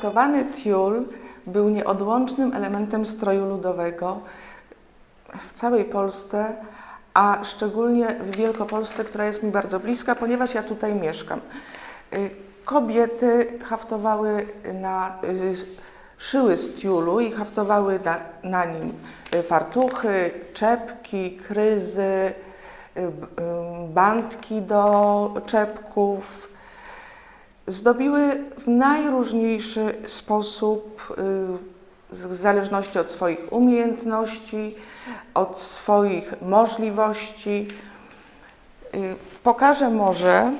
Haftowany tiul był nieodłącznym elementem stroju ludowego w całej Polsce, a szczególnie w Wielkopolsce, która jest mi bardzo bliska, ponieważ ja tutaj mieszkam. Y, Kobiety haftowały na, y, szyły z tiulu i haftowały na, na nim y, fartuchy, czepki, kryzy, bandki do czepków, zdobiły w najróżniejszy sposób, y, w zależności od swoich umiejętności, od swoich możliwości. Y, Pokażę może,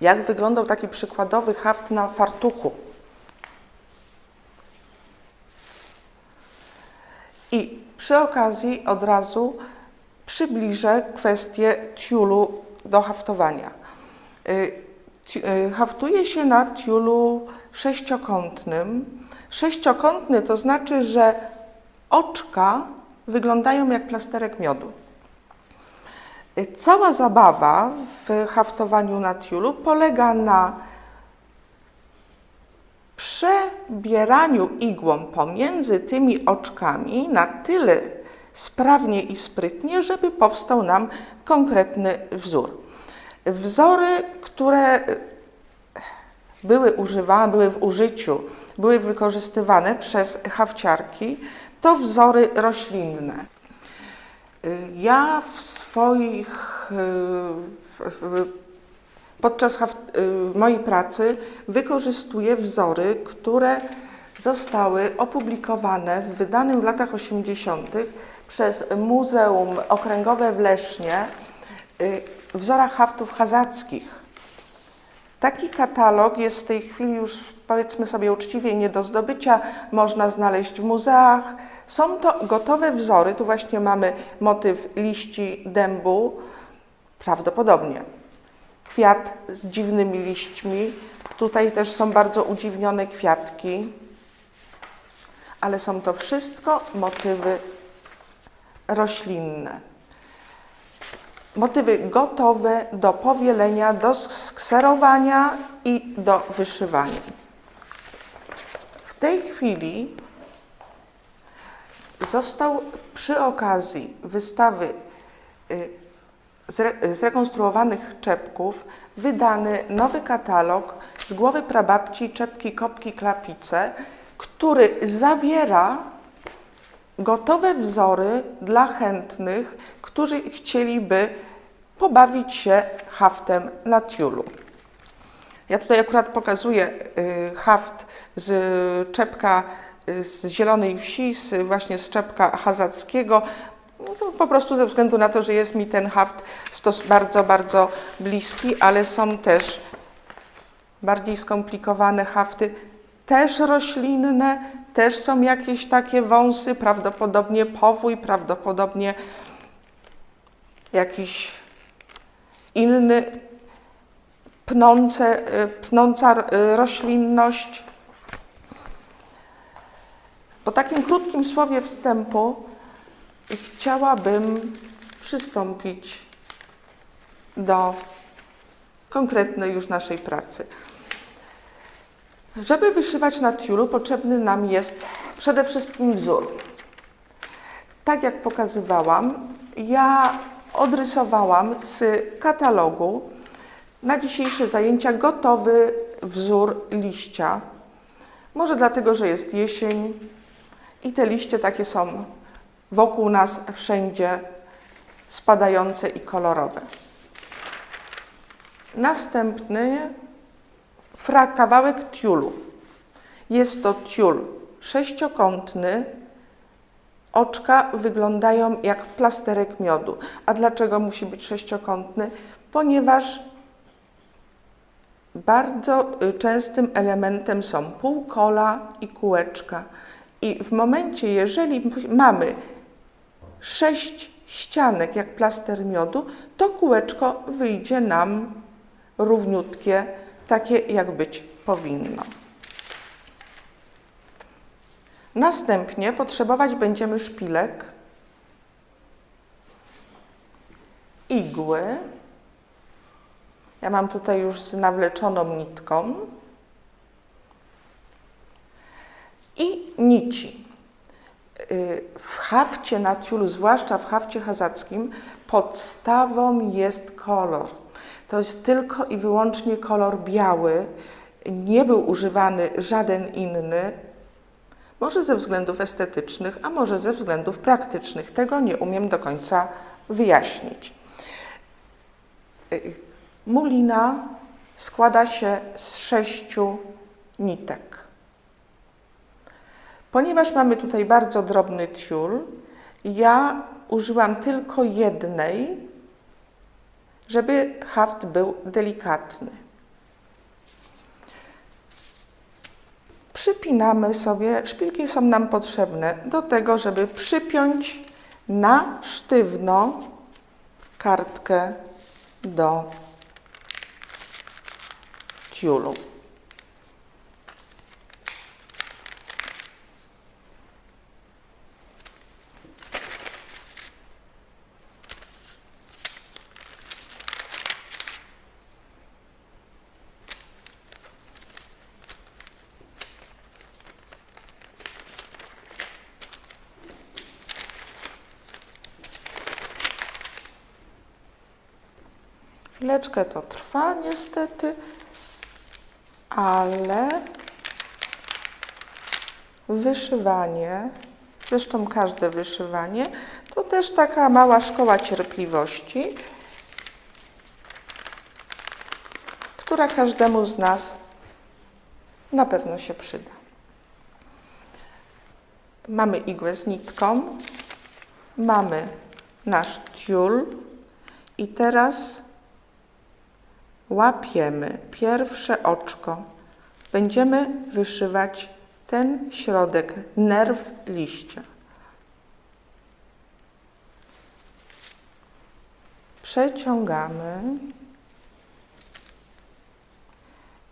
jak wyglądał taki przykładowy haft na fartuchu. I przy okazji od razu przybliżę kwestię tiulu do haftowania. Y, Haftuje się na tiulu sześciokątnym. Sześciokątny to znaczy, że oczka wyglądają jak plasterek miodu. Y, Cała zabawa w haftowaniu na tiulu polega na przebieraniu igłą pomiędzy tymi oczkami na tyle sprawnie i sprytnie, żeby powstał nam konkretny wzór. Wzory, które były używane, były w użyciu, były wykorzystywane przez hawciarki, to wzory roślinne. Ja w swoich, podczas mojej pracy wykorzystuję wzory, które zostały opublikowane w wydanym w latach 80. przez Muzeum Okręgowe w Lesznie wzorach haftów hazackich. Taki katalog jest w tej chwili już, powiedzmy sobie uczciwie, nie do zdobycia. Można znaleźć w muzeach. Są to gotowe wzory. Tu właśnie mamy motyw liści dębu, prawdopodobnie. Kwiat z dziwnymi liśćmi. Tutaj też są bardzo udziwnione kwiatki. Ale są to wszystko motywy roślinne motywy gotowe do powielenia, do skserowania i do wyszywania. W tej chwili został przy okazji wystawy y, zre- zrekonstruowanych czepków wydany nowy katalog z głowy prababci czepki, kopki, klapice, który zawiera gotowe wzory dla chętnych, którzy chcieliby pobawić się haftem na tiulu. Ja tutaj akurat pokazuję y, haft z czepka y, z Zielonej Wsi, z, właśnie z czepka hazackiego, po prostu ze względu na to, że jest mi ten haft bardzo, bardzo bliski, ale są też bardziej skomplikowane hafty, też roślinne, też są jakieś takie wąsy, prawdopodobnie powój, prawdopodobnie jakiś inny pnące, pnąca y, roślinność. Po takim krótkim słowie wstępu chciałabym przystąpić do konkretnej już naszej pracy. Żeby wyszywać na tiulu potrzebny nam jest przede wszystkim wzór. Tak jak pokazywałam, ja odrysowałam z katalogu na dzisiejsze zajęcia gotowy wzór liścia. Może dlatego, że jest jesień i te liście takie są wokół nas wszędzie spadające i kolorowe. Następny fra, kawałek tiulu. Jest to tiul sześciokątny. Oczka wyglądają jak plasterek miodu. A dlaczego musi być sześciokątny? Ponieważ bardzo y, częstym elementem są półkola i kółeczka. I w momencie, jeżeli mamy sześć ścianek jak plaster miodu, to kółeczko wyjdzie nam równiutkie, takie jak być powinno. Następnie potrzebować będziemy szpilek, igły. Ja mam tutaj już z nawleczoną nitką. I nici. Y, w hafcie na tiulu, zwłaszcza w hafcie hazackim, podstawą jest kolor to jest tylko i wyłącznie kolor biały. Nie był używany żaden inny, może ze względów estetycznych, a może ze względów praktycznych. Tego nie umiem do końca wyjaśnić. Mulina składa się z sześciu nitek. Ponieważ mamy tutaj bardzo drobny tiul, ja użyłam tylko jednej, żeby haft był delikatny. Przypinamy sobie, szpilki są nam potrzebne do tego, żeby przypiąć na sztywno kartkę do tiulu. Chwileczkę to trwa niestety, ale wyszywanie, zresztą każde wyszywanie, to też taka mała szkoła cierpliwości, która każdemu z nas na pewno się przyda. Mamy igłę z nitką, mamy nasz tiul i teraz łapiemy pierwsze oczko. Będziemy wyszywać ten środek, nerw liścia. Przeciągamy.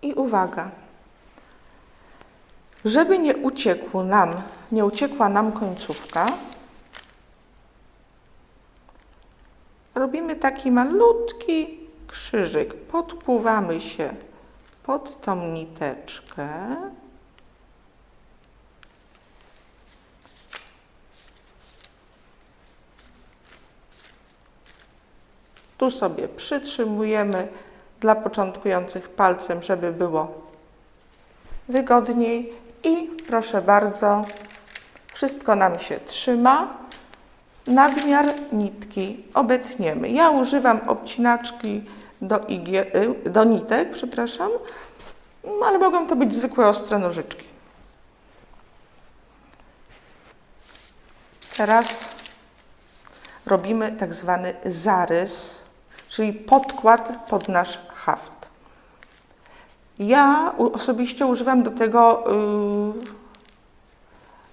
I uwaga, żeby nie uciekł nam, nie uciekła nam końcówka, robimy taki malutki krzyżyk. Podpływamy się pod tą niteczkę. Tu sobie przytrzymujemy dla początkujących palcem, żeby było wygodniej i proszę bardzo, wszystko nam się trzyma. Nadmiar nitki obetniemy. Ja używam obcinaczki do, y, do nitek, przepraszam, ale mogą to być zwykłe ostre nożyczki. Teraz robimy tak zwany zarys, czyli podkład pod nasz haft. Ja osobiście używam do tego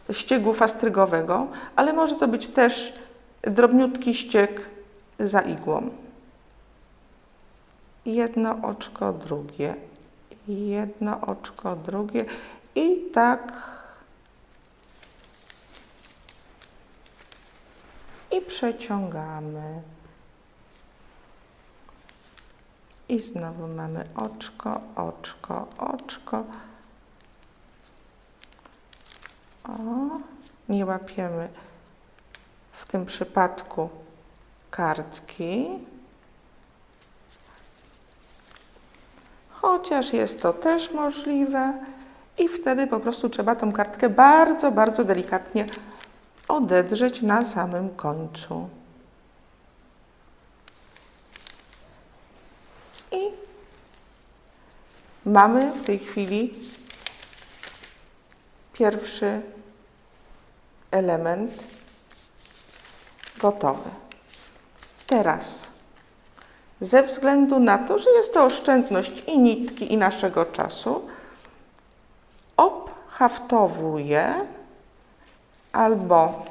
yy, ściegu fastrygowego, ale może to być też drobniutki ścieg za igłą. Jedno oczko, drugie, jedno oczko, drugie i tak i przeciągamy. I znowu mamy oczko, oczko, oczko. O, nie łapiemy w tym przypadku kartki. Chociaż jest to też możliwe i wtedy po prostu trzeba tą kartkę bardzo, bardzo delikatnie odedrzeć na samym końcu. I mamy w tej chwili pierwszy element gotowy. Teraz, ze względu na to, że jest to oszczędność i nitki, i naszego czasu, obhaftowuję albo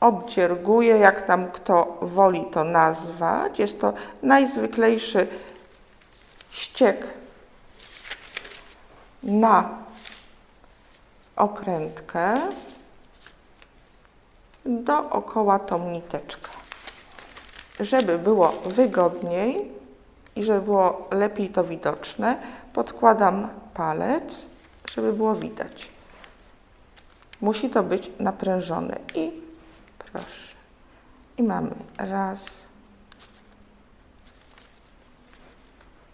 obdzierguję, jak tam kto woli to nazwać. Jest to najzwyklejszy ściek na okrętkę dookoła tą niteczkę. Żeby było wygodniej i żeby było lepiej to widoczne, podkładam palec żeby było widać. Musi to być naprężone i proszę. I mamy raz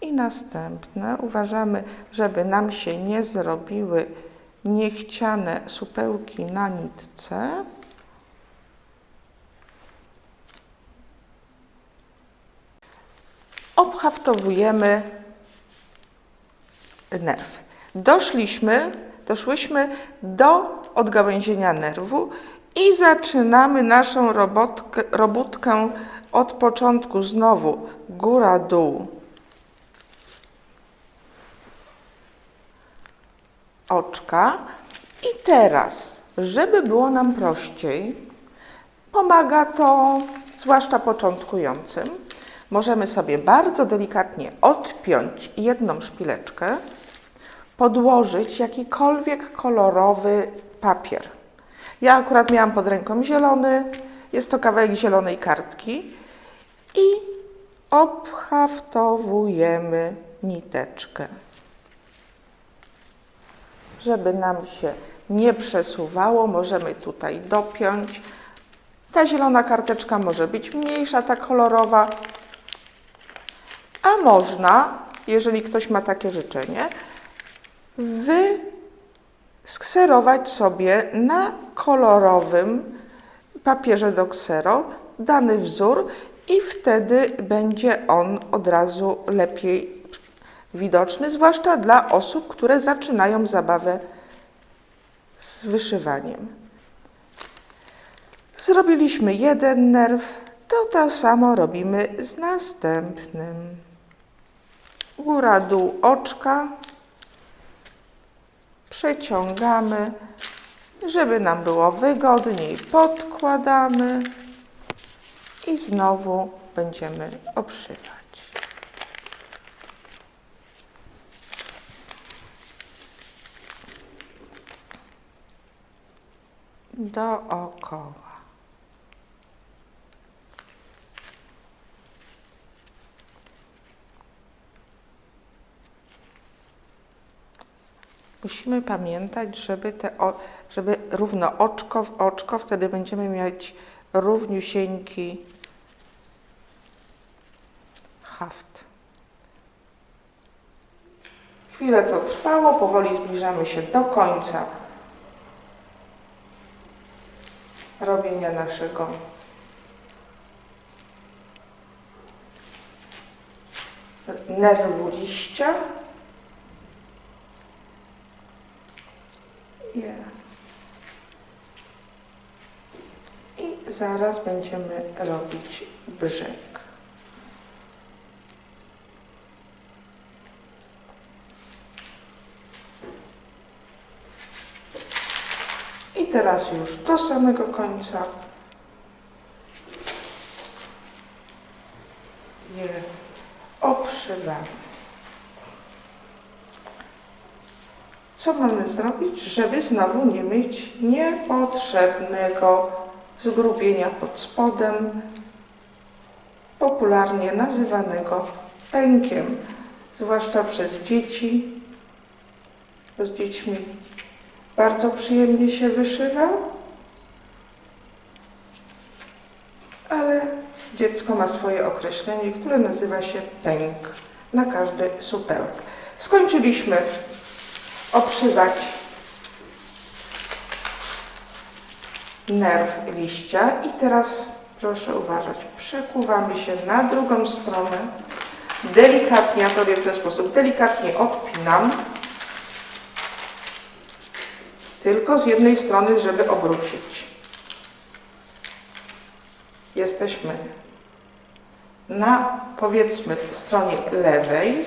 i następne. Uważamy, żeby nam się nie zrobiły niechciane supełki na nitce. Obhaftowujemy nerw. Doszliśmy, doszłyśmy do odgałęzienia nerwu i zaczynamy naszą robotkę, robótkę od początku znowu góra, dół, oczka. I teraz, żeby było nam prościej, pomaga to zwłaszcza początkującym. Możemy sobie bardzo delikatnie odpiąć jedną szpileczkę, podłożyć jakikolwiek kolorowy papier. Ja akurat miałam pod ręką zielony, jest to kawałek zielonej kartki i obhaftowujemy niteczkę żeby nam się nie przesuwało, możemy tutaj dopiąć. Ta zielona karteczka może być mniejsza, ta kolorowa, a można, jeżeli ktoś ma takie życzenie, wyskserować sobie na kolorowym papierze do ksero dany wzór i wtedy będzie on od razu lepiej widoczny, zwłaszcza dla osób, które zaczynają zabawę z wyszywaniem. Zrobiliśmy jeden nerw, to to samo robimy z następnym. Góra, dół, oczka. Przeciągamy, żeby nam było wygodniej. Podkładamy i znowu będziemy obszywać. dookoła. Musimy pamiętać, żeby, te, żeby równo oczko w oczko, wtedy będziemy mieć równiusieńki haft. Chwilę to trwało, powoli zbliżamy się do końca robienia naszego nerwu liścia. I zaraz będziemy robić brzeg. teraz już do samego końca je obszywamy. Co mamy zrobić, żeby znowu nie mieć niepotrzebnego zgrubienia pod spodem, popularnie nazywanego pękiem, zwłaszcza przez dzieci, z dziećmi bardzo przyjemnie się wyszywał, ale dziecko ma swoje określenie, które nazywa się pęk na każdy supełek. Skończyliśmy obszywać nerw liścia. I teraz proszę uważać, przekuwamy się na drugą stronę, delikatnie, ja to robię w ten sposób, delikatnie odpinam, tylko z jednej strony, żeby obrócić. Jesteśmy na powiedzmy stronie lewej.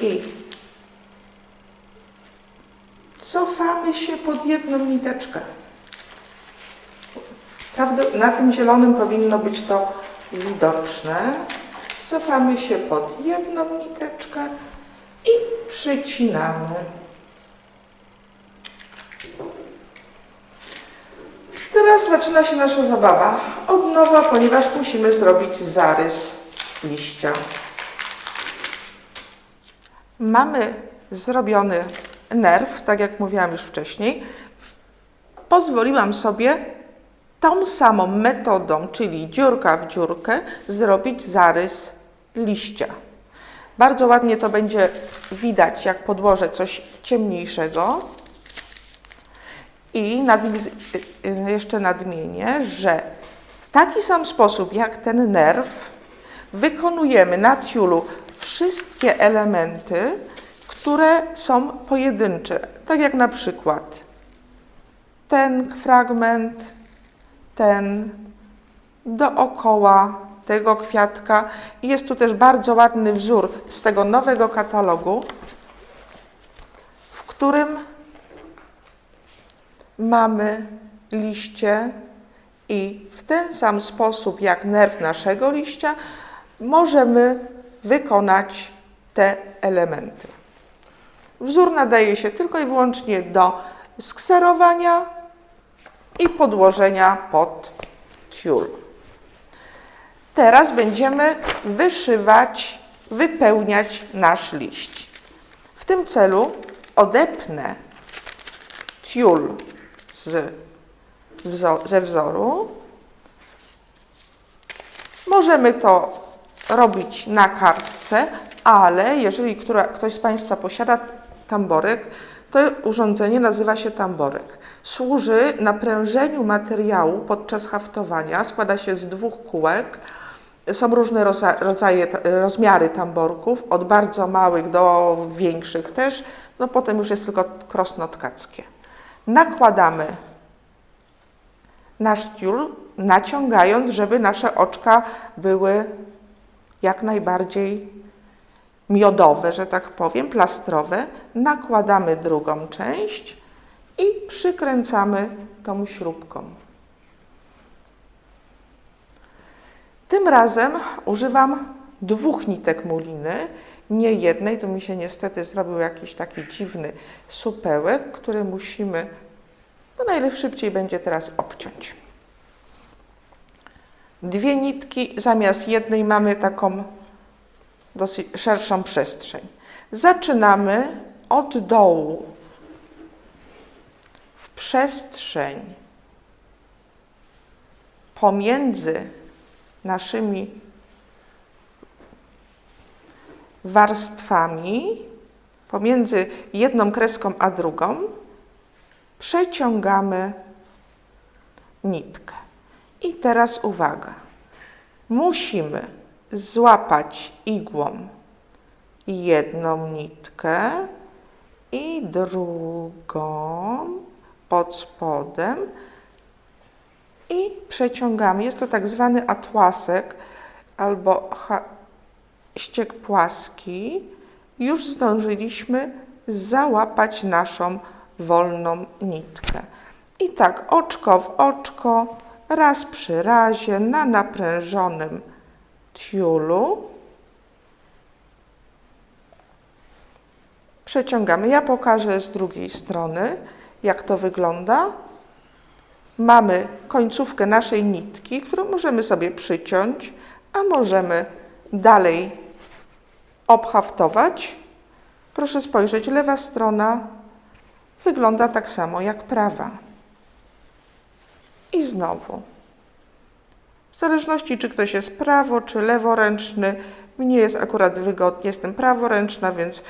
I cofamy się pod jedną niteczkę. Prawda, na tym zielonym powinno być to widoczne. Cofamy się pod jedną niteczkę i przycinamy. Teraz zaczyna się nasza zabawa od nowa, ponieważ musimy zrobić zarys liścia. Mamy zrobiony nerw, tak jak mówiłam już wcześniej, pozwoliłam sobie tą samą metodą, czyli dziurka w dziurkę, zrobić zarys liścia. Bardzo ładnie to będzie widać, jak podłożę coś ciemniejszego. I jeszcze nadmienię, że w taki sam sposób jak ten nerw wykonujemy na tiulu wszystkie elementy, które są pojedyncze. Tak jak na przykład ten fragment, ten dookoła tego kwiatka. Jest tu też bardzo ładny wzór z tego nowego katalogu, w którym mamy liście i w ten sam sposób jak nerw naszego liścia możemy wykonać te elementy. Wzór nadaje się tylko i wyłącznie do skserowania i podłożenia pod tiul. Teraz będziemy wyszywać, wypełniać nasz liść. W tym celu odepnę tiul z, ze wzoru. Możemy to robić na kartce, ale jeżeli która, ktoś z Państwa posiada tamborek, to urządzenie nazywa się tamborek. Służy naprężeniu materiału podczas haftowania. Składa się z dwóch kółek. Są różne rodzaje, rozmiary tamborków, od bardzo małych do większych też. No potem już jest tylko krosno tkackie. Nakładamy nasz tiul, naciągając, żeby nasze oczka były jak najbardziej miodowe, że tak powiem, plastrowe, nakładamy drugą część i przykręcamy tą śrubką. Tym razem używam dwóch nitek muliny, nie jednej. Tu mi się niestety zrobił jakiś taki dziwny supełek, który musimy, no najszybciej będzie teraz obciąć. Dwie nitki, zamiast jednej mamy taką dosyć szerszą przestrzeń. Zaczynamy od dołu w przestrzeń pomiędzy naszymi warstwami, pomiędzy jedną kreską a drugą, przeciągamy nitkę. I teraz uwaga. Musimy złapać igłą jedną nitkę i drugą pod spodem i przeciągamy. Jest to tak zwany atłasek albo ściek płaski. Już zdążyliśmy załapać naszą wolną nitkę. I tak oczko w oczko, raz przy razie na naprężonym tiulu. Przeciągamy. Ja pokażę z drugiej strony, jak to wygląda. Mamy końcówkę naszej nitki, którą możemy sobie przyciąć, a możemy dalej obhaftować. Proszę spojrzeć, lewa strona wygląda tak samo jak prawa. I znowu w zależności, czy ktoś jest prawo, czy leworęczny, mnie jest akurat wygodnie, jestem praworęczna, więc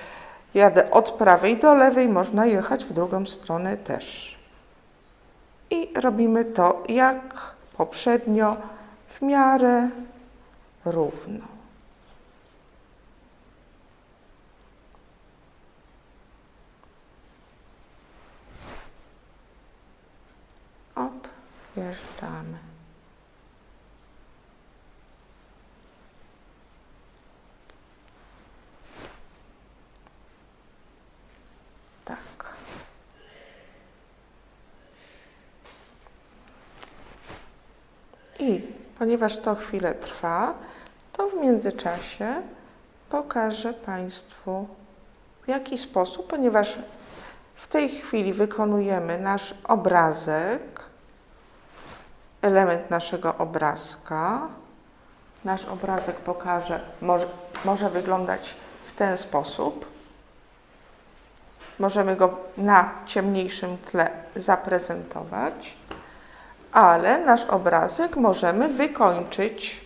jadę od prawej do lewej, można jechać w drugą stronę też. I robimy to jak poprzednio, w miarę równo. Op, I ponieważ to chwilę trwa, to w międzyczasie pokażę Państwu w jaki sposób, ponieważ w tej chwili wykonujemy nasz obrazek, element naszego obrazka. Nasz obrazek pokaże, może, może wyglądać w ten sposób. możemy go na ciemniejszym tle zaprezentować, ale nasz obrazek możemy wykończyć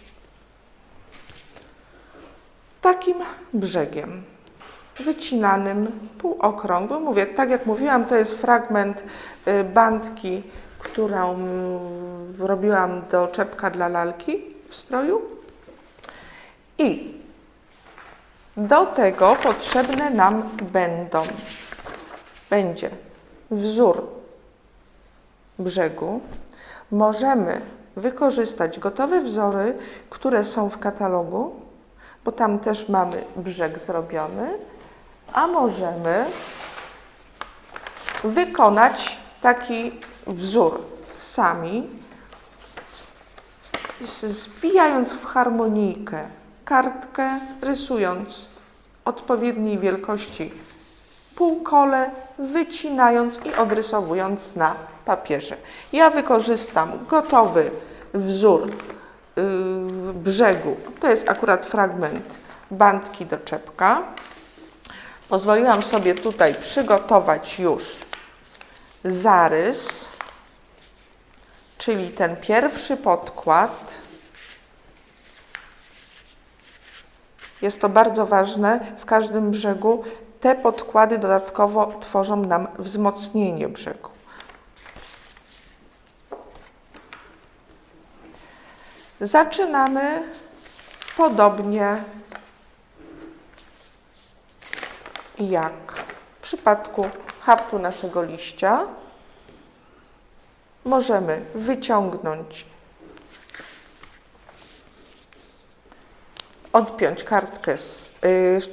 takim brzegiem wycinanym, półokrągłym. Mówię, tak jak mówiłam, to jest fragment y, bandki, którą robiłam do czepka dla lalki w stroju. I do tego potrzebne nam będą, będzie wzór brzegu. Możemy wykorzystać gotowe wzory, które są w katalogu, bo tam też mamy brzeg zrobiony, a możemy wykonać taki wzór sami, zwijając w harmonijkę kartkę, rysując odpowiedniej wielkości półkole, wycinając i odrysowując na papierze. Ja wykorzystam gotowy wzór yy, brzegu. To jest akurat fragment bandki do czepka. Pozwoliłam sobie tutaj przygotować już zarys, czyli ten pierwszy podkład. Jest to bardzo ważne w każdym brzegu. Te podkłady dodatkowo tworzą nam wzmocnienie brzegu. Zaczynamy podobnie jak w przypadku haftu naszego liścia. Możemy wyciągnąć, odpiąć kartkę, z,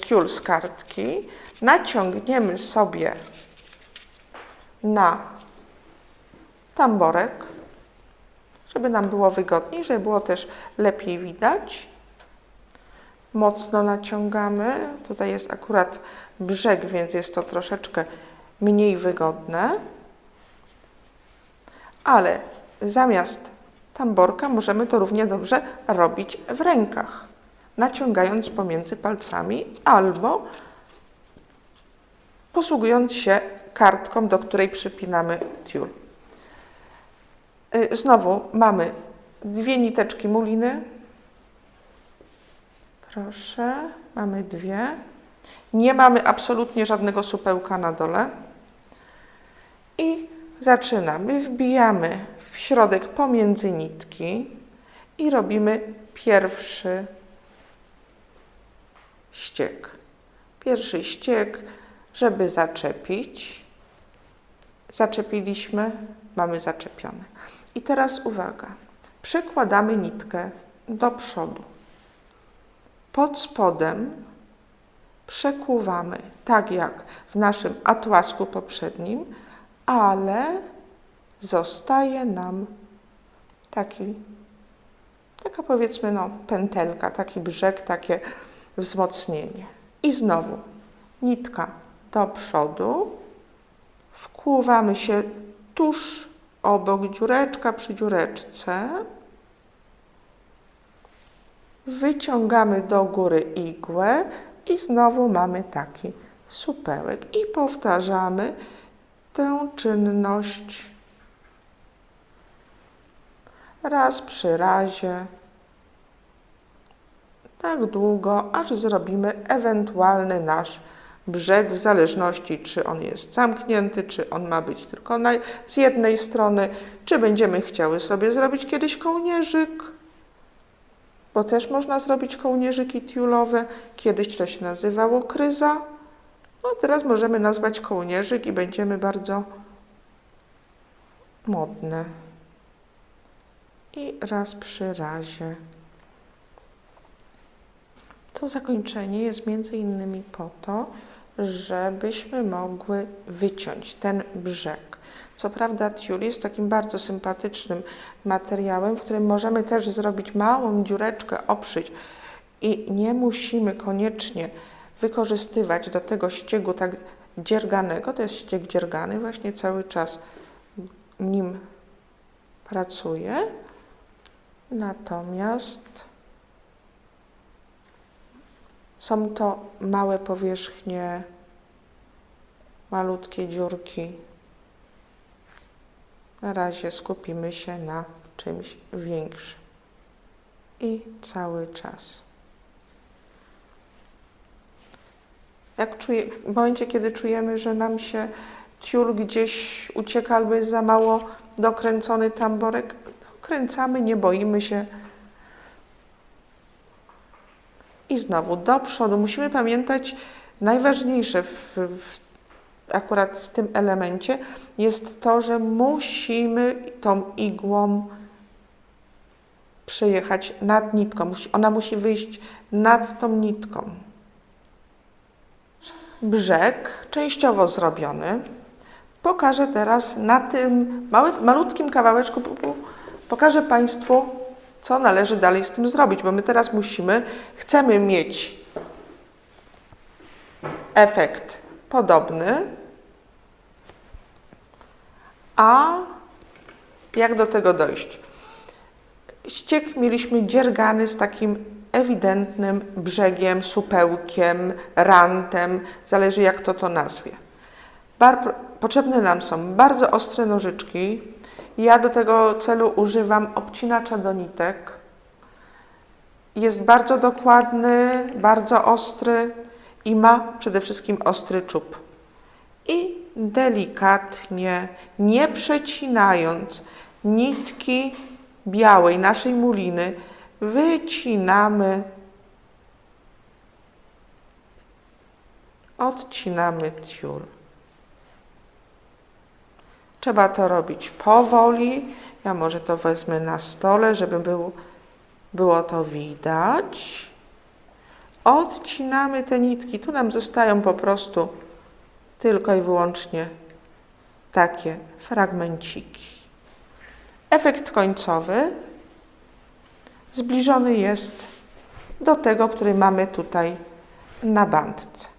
yy, z kartki, naciągniemy sobie na tamborek, żeby nam było wygodniej, żeby było też lepiej widać. Mocno naciągamy. Tutaj jest akurat brzeg, więc jest to troszeczkę mniej wygodne. Ale zamiast tamborka możemy to równie dobrze robić w rękach, naciągając pomiędzy palcami albo posługując się kartką, do której przypinamy tiul. Y, znowu mamy dwie niteczki muliny. Proszę, mamy dwie. Nie mamy absolutnie żadnego supełka na dole. I zaczynamy. Wbijamy w środek pomiędzy nitki i robimy pierwszy ściek. Pierwszy ściek, żeby zaczepić. Zaczepiliśmy, mamy zaczepione. I teraz uwaga. Przekładamy nitkę do przodu. Pod spodem przekuwamy, tak jak w naszym atłasku poprzednim, ale zostaje nam taki, taka powiedzmy no, pętelka, taki brzeg, takie wzmocnienie. I znowu nitka do przodu, wkłuwamy się tuż obok dziureczka przy dziureczce, wyciągamy do góry igłę i znowu mamy taki supełek. I powtarzamy tę czynność raz przy razie, tak długo, aż zrobimy ewentualny nasz brzeg, w zależności czy on jest zamknięty, czy on ma być tylko na, z jednej strony, czy będziemy chciały sobie zrobić kiedyś kołnierzyk, bo też można zrobić kołnierzyki tiulowe. Kiedyś to się nazywało kryza. No teraz możemy nazwać kołnierzyk i będziemy bardzo modne. I raz przy razie. To zakończenie jest między innymi po to, żebyśmy mogły wyciąć ten brzeg. Co prawda tiul jest takim bardzo sympatycznym materiałem, w którym możemy też zrobić małą dziureczkę, obszyć i nie musimy koniecznie wykorzystywać do tego ściegu tak dzierganego, to jest ścieg dziergany, właśnie cały czas nim pracuję. Natomiast są to małe powierzchnie malutkie dziurki. Na razie skupimy się na czymś większym. I cały czas. Jak czuje, w momencie, kiedy czujemy, że nam się tiul gdzieś ucieka albo jest za mało dokręcony tamborek, dokręcamy, nie boimy się. I znowu do przodu. Musimy pamiętać, najważniejsze w, w, akurat w tym elemencie jest to, że musimy tą igłą przejechać nad nitką. Ona musi wyjść nad tą nitką. Brzeg częściowo zrobiony. Pokażę teraz na tym mały, malutkim kawałeczku, pokażę Państwu, co należy dalej z tym zrobić, bo my teraz musimy, chcemy mieć efekt podobny, a jak do tego dojść? Ściek mieliśmy dziergany z takim ewidentnym brzegiem, supełkiem, rantem, zależy jak to to nazwie. Bar potrzebne nam są bardzo ostre nożyczki. Ja do tego celu używam obcinacza do nitek. Jest bardzo dokładny, bardzo ostry i ma przede wszystkim ostry czub. I delikatnie, nie przecinając nitki białej naszej muliny, wycinamy, odcinamy tiul. Trzeba to robić powoli. Ja może to wezmę na stole, żeby był, było to widać. Odcinamy te nitki. Tu nam zostają po prostu tylko i wyłącznie takie fragmenciki. Efekt końcowy zbliżony jest do tego, który mamy tutaj na bandce.